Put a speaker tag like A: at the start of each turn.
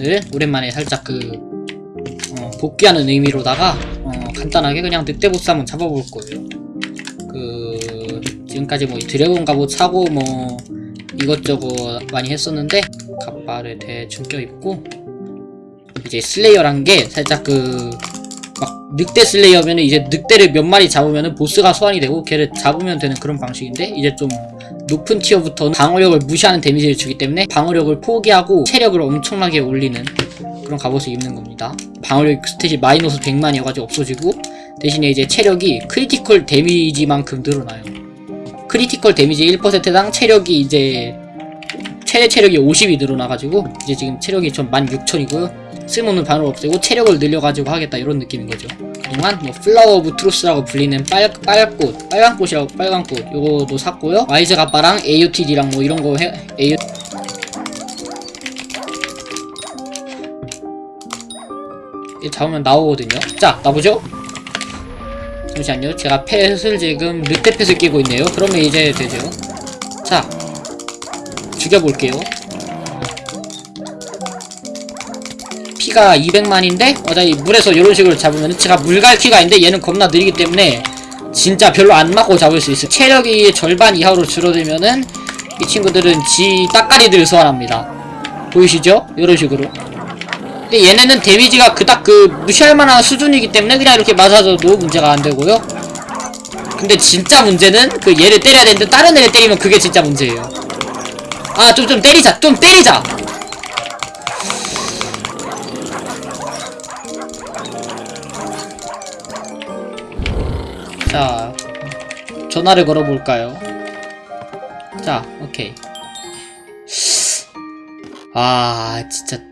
A: 여러분들 오랜만에 살짝 그 어, 복귀하는 의미로다가 어, 간단하게 그냥 늑대보스 한번 잡아볼 거예요. 그 지금까지 뭐 드래곤 갑옷 사고 뭐 이것저것 많이 했었는데 갑발에 대충 껴입고 이제 슬레이어란 게 살짝 그 막 늑대 슬레이어면은 이제 늑대를 몇 마리 잡으면은 보스가 소환이 되고 걔를 잡으면 되는 그런 방식인데 이제 좀 높은 티어부터 방어력을 무시하는 데미지를 주기 때문에 방어력을 포기하고 체력을 엄청나게 올리는 그런 갑옷을 입는 겁니다. 방어력 stat이 마이너스 100만이어가지고 없어지고 대신에 이제 체력이 critical damage만큼 늘어나요. critical damage 1%당 체력이 이제 최대 체력이 50이 늘어나가지고 이제 지금 체력이 전 16,000이고요. 쓸모없는 방을 없애고 체력을 늘려가지고 하겠다 이런 느낌인 거죠. 그동안 뭐 Flower of Truth라고 불리는 빨, 빨꽃, 빨간꽃이라고 빨간꽃 요거도 샀고요. 와이즈 가빠랑 AOTD랑 뭐 이런 거 해, AO 이 잡으면 나오거든요. 자, 나보죠? 잠시만요. 제가 펫을 지금 늑대 펫을 끼고 있네요. 그러면 이제 되죠. 자, 죽여볼게요. 피가 200만인데 어차피 물에서 이런 식으로 잡으면 제가 물갈퀴가 있는데 얘는 겁나 느리기 때문에 진짜 별로 안 맞고 잡을 수 있어요. 체력이 절반 이하로 줄어들면은 이 친구들은 지 따까리들 소환합니다. 보이시죠? 이런 식으로. 근데 얘네는 데미지가 그닥 그 무시할 만한 수준이기 때문에 그냥 이렇게 맞아줘도 문제가 안 되고요. 근데 진짜 문제는 그 얘를 때려야 되는데 다른 애를 때리면 그게 진짜 문제예요. 아, 좀, 좀 때리자! 좀 때리자! 자, 전화를 걸어볼까요? 자, 오케이. 아, 진짜